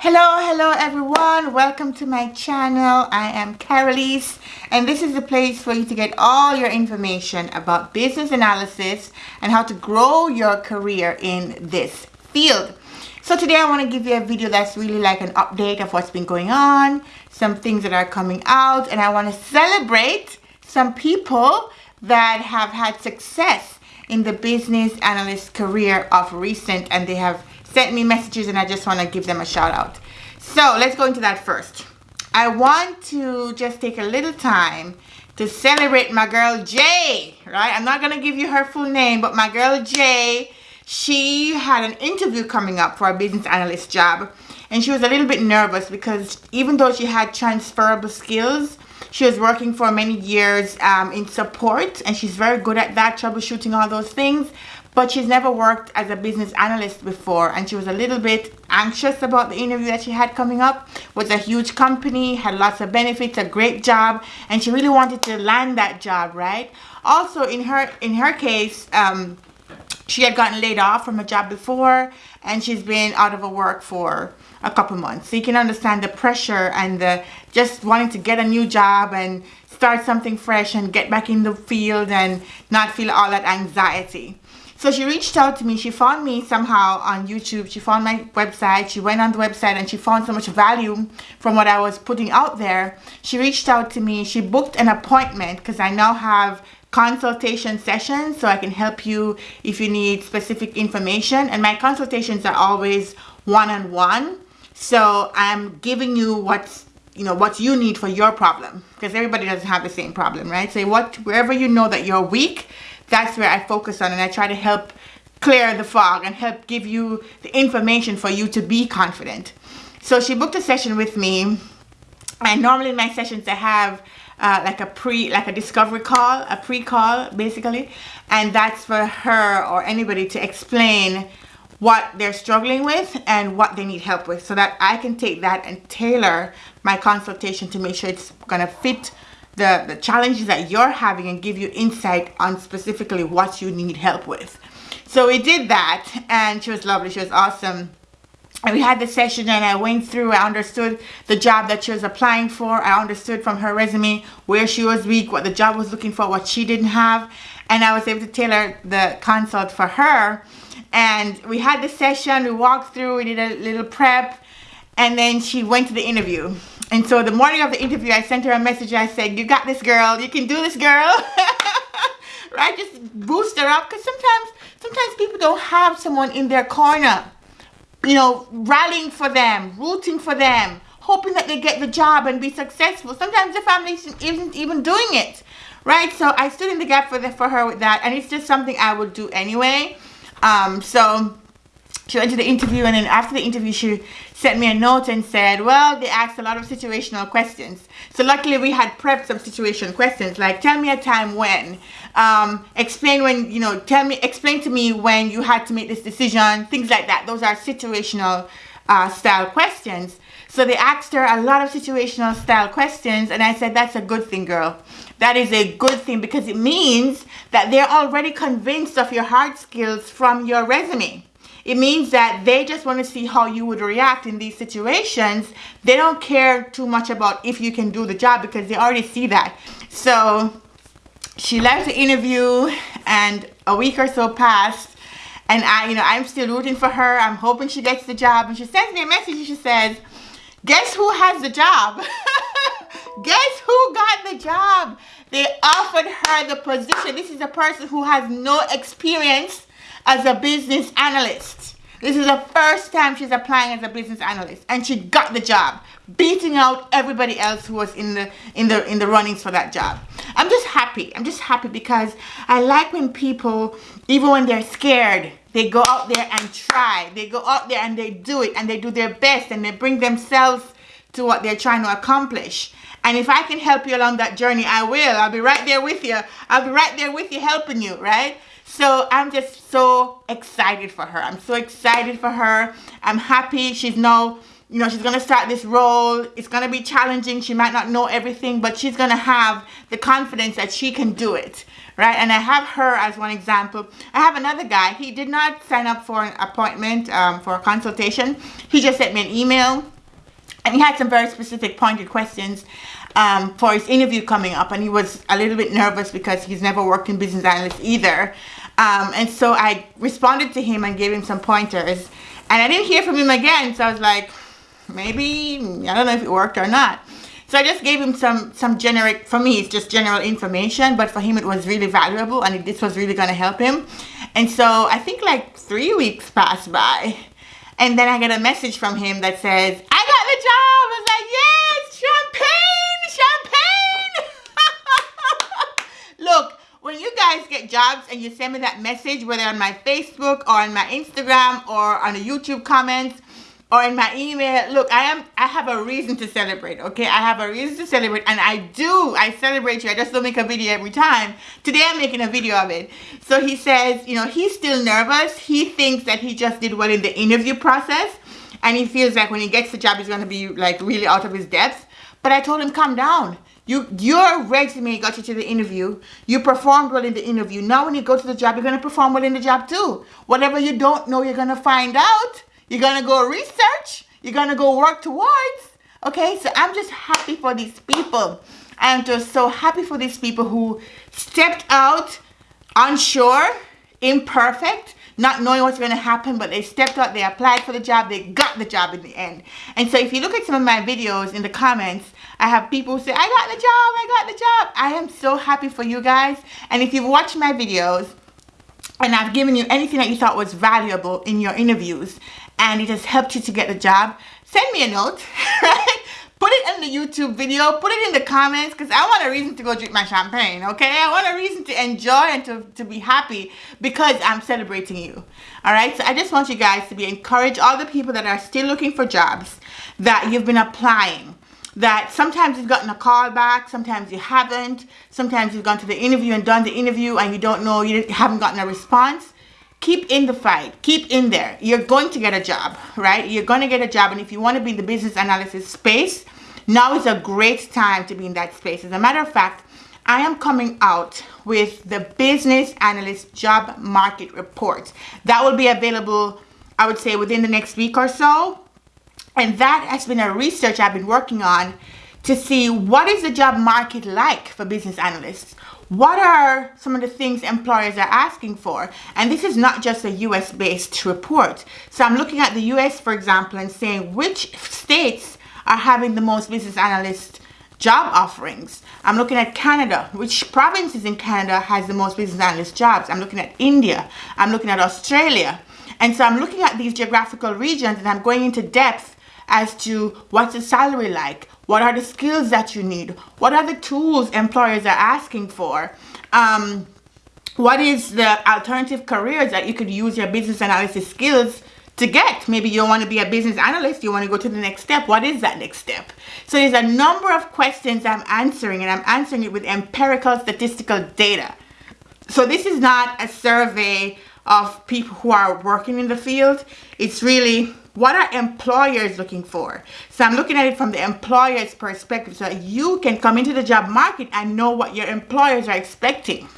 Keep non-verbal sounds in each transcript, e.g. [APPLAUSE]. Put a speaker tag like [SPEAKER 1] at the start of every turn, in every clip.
[SPEAKER 1] Hello, hello everyone. Welcome to my channel. I am Carolise and this is the place for you to get all your information about business analysis and how to grow your career in this field. So today I want to give you a video that's really like an update of what's been going on, some things that are coming out, and I want to celebrate some people that have had success in the business analyst career of recent and they have sent me messages and I just want to give them a shout out. So let's go into that first. I want to just take a little time to celebrate my girl Jay, right? I'm not going to give you her full name, but my girl Jay she had an interview coming up for a business analyst job and she was a little bit nervous because even though she had transferable skills she was working for many years um, in support and she's very good at that troubleshooting all those things but she's never worked as a business analyst before and she was a little bit anxious about the interview that she had coming up. Was a huge company had lots of benefits a great job and she really wanted to land that job right? Also in her in her case um, she had gotten laid off from a job before and she's been out of a work for a couple months. So you can understand the pressure and the just wanting to get a new job and start something fresh and get back in the field and not feel all that anxiety so she reached out to me she found me somehow on youtube she found my website she went on the website and she found so much value from what i was putting out there she reached out to me she booked an appointment because i now have consultation sessions so I can help you if you need specific information and my consultations are always one-on-one -on -one. so I'm giving you what's you know what you need for your problem because everybody doesn't have the same problem right so what wherever you know that you're weak that's where I focus on and I try to help clear the fog and help give you the information for you to be confident. So she booked a session with me and normally in my sessions I have uh, like a pre like a discovery call a pre-call basically and that's for her or anybody to explain what they're struggling with and what they need help with so that I can take that and tailor my consultation to make sure it's gonna fit the, the challenges that you're having and give you insight on specifically what you need help with. So we did that and she was lovely, she was awesome and we had the session and I went through, I understood the job that she was applying for. I understood from her resume where she was weak, what the job was looking for, what she didn't have. And I was able to tailor the consult for her. And we had the session, we walked through, we did a little prep, and then she went to the interview. And so the morning of the interview, I sent her a message. I said, you got this girl, you can do this girl. [LAUGHS] right, just boost her up. Because sometimes, sometimes people don't have someone in their corner you know, rallying for them, rooting for them, hoping that they get the job and be successful. Sometimes the family isn't even doing it, right? So I stood in the gap for, the, for her with that, and it's just something I would do anyway. Um, so she went to the interview, and then after the interview, she sent me a note and said, well, they asked a lot of situational questions. So luckily we had prepped some situation questions like, tell me a time when, um, explain when, you know, tell me, explain to me when you had to make this decision, things like that. Those are situational uh, style questions. So they asked her a lot of situational style questions and I said, that's a good thing, girl. That is a good thing because it means that they're already convinced of your hard skills from your resume. It means that they just want to see how you would react in these situations. They don't care too much about if you can do the job because they already see that. So she left the interview and a week or so passed and I, you know, I'm still rooting for her. I'm hoping she gets the job. And she sends me a message and she says, guess who has the job? [LAUGHS] guess who got the job? They offered her the position. This is a person who has no experience as a business analyst. This is the first time she's applying as a business analyst and she got the job, beating out everybody else who was in the in the in the runnings for that job. I'm just happy. I'm just happy because I like when people even when they're scared, they go out there and try. They go out there and they do it and they do their best and they bring themselves to what they're trying to accomplish. And if I can help you along that journey, I will. I'll be right there with you. I'll be right there with you helping you, right? So I'm just so excited for her. I'm so excited for her. I'm happy she's now you know, she's going to start this role. It's going to be challenging. She might not know everything, but she's going to have the confidence that she can do it, right? And I have her as one example. I have another guy. He did not sign up for an appointment um, for a consultation. He just sent me an email and he had some very specific pointed questions um, for his interview coming up and he was a little bit nervous because he's never worked in business analyst either. Um, and so I responded to him and gave him some pointers. And I didn't hear from him again so I was like maybe I don't know if it worked or not. So I just gave him some some generic for me it's just general information but for him it was really valuable and it, this was really going to help him. And so I think like three weeks passed by and then I get a message from him that says I got the job I was like yes champagne champagne look when you guys get jobs and you send me that message whether on my Facebook or on my Instagram or on the YouTube comments or in my email look i am i have a reason to celebrate okay? I have a reason to celebrate and i do i celebrate you. I just don't make a video every time. Today i'm making a video of it. So he says you know he's still nervous. He thinks that he just did well in the interview process and he feels like when he gets the job he's going to be like really out of his depth. But i told him calm down you your resume got you to the interview you performed well in the interview now when you go to the job you're going to perform well in the job too whatever you don't know you're going to find out you're going to go research. You're going to go work towards. Okay, so I'm just happy for these people. I'm just so happy for these people who stepped out unsure, imperfect, not knowing what's going to happen, but they stepped out, they applied for the job, they got the job in the end. And so if you look at some of my videos in the comments, I have people say, I got the job, I got the job. I am so happy for you guys. And if you've watched my videos, and I've given you anything that you thought was valuable in your interviews and it has helped you to get the job, send me a note, [LAUGHS] right? Put it in the YouTube video, put it in the comments because I want a reason to go drink my champagne, okay? I want a reason to enjoy and to, to be happy because I'm celebrating you, all right? So I just want you guys to be encouraged, all the people that are still looking for jobs, that you've been applying, that sometimes you've gotten a call back, sometimes you haven't, sometimes you've gone to the interview and done the interview and you don't know, you haven't gotten a response. Keep in the fight. Keep in there. You're going to get a job right? You're going to get a job. And if you want to be in the business analysis space now is a great time to be in that space. As a matter of fact I am coming out with the business analyst job market report. That will be available I would say within the next week or so and that has been a research I've been working on to see what is the job market like for business analysts what are some of the things employers are asking for? And this is not just a US based report. So I'm looking at the US, for example, and saying which states are having the most business analyst job offerings. I'm looking at Canada, which provinces in Canada has the most business analyst jobs. I'm looking at India. I'm looking at Australia. And so I'm looking at these geographical regions and I'm going into depth as to what's the salary like, what are the skills that you need? What are the tools employers are asking for? Um, what is the alternative careers that you could use your business analysis skills to get? Maybe you want to be a business analyst, you want to go to the next step. What is that next step? So there's a number of questions I'm answering and I'm answering it with empirical statistical data. So this is not a survey of people who are working in the field. It's really what are employers looking for? So I'm looking at it from the employer's perspective so you can come into the job market and know what your employers are expecting.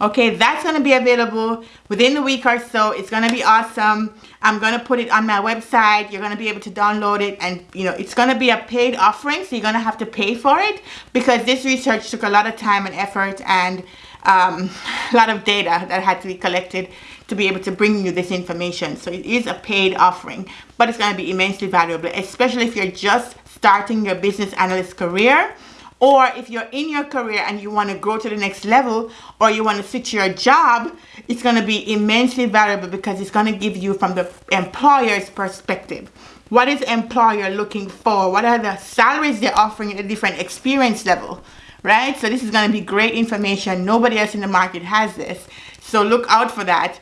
[SPEAKER 1] Okay, that's going to be available within the week or so. It's going to be awesome. I'm going to put it on my website. You're going to be able to download it and, you know, it's going to be a paid offering. So you're going to have to pay for it because this research took a lot of time and effort and um, a [LAUGHS] lot of data that had to be collected to be able to bring you this information. So it is a paid offering, but it's going to be immensely valuable, especially if you're just starting your business analyst career or if you're in your career and you want to grow to the next level or you want to switch your job it's going to be immensely valuable because it's going to give you from the employer's perspective. What is employer looking for? What are the salaries they're offering at a different experience level right? So this is going to be great information. Nobody else in the market has this. So look out for that.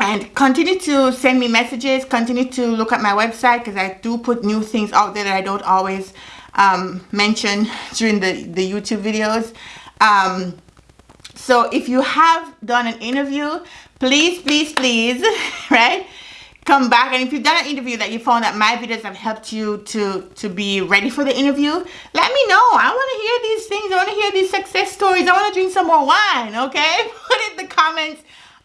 [SPEAKER 1] And continue to send me messages. Continue to look at my website because I do put new things out there that I don't always um, mention during the the YouTube videos. Um, so if you have done an interview please, please, please, [LAUGHS] right? Come back and if you've done an interview that you found that my videos have helped you to to be ready for the interview, let me know. I want to hear these things. I want to hear these success stories. I want to drink some more wine, okay? [LAUGHS] Put in the comments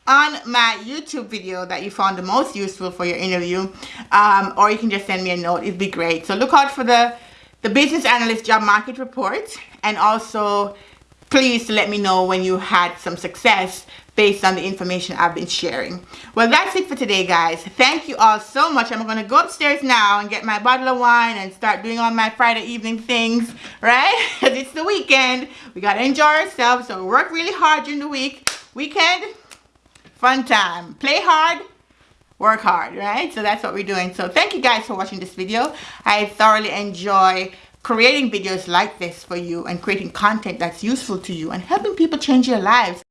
[SPEAKER 1] on my YouTube video that you found the most useful for your interview um, or you can just send me a note it'd be great so look out for the the business analyst job market report and also please let me know when you had some success based on the information I've been sharing. Well, that's it for today, guys. Thank you all so much. I'm going to go upstairs now and get my bottle of wine and start doing all my Friday evening things, right? [LAUGHS] Because it's the weekend. We got to enjoy ourselves. So work really hard during the week. Weekend, fun time. Play hard, work hard, right? So that's what we're doing. So thank you guys for watching this video. I thoroughly enjoy creating videos like this for you and creating content that's useful to you and helping people change your lives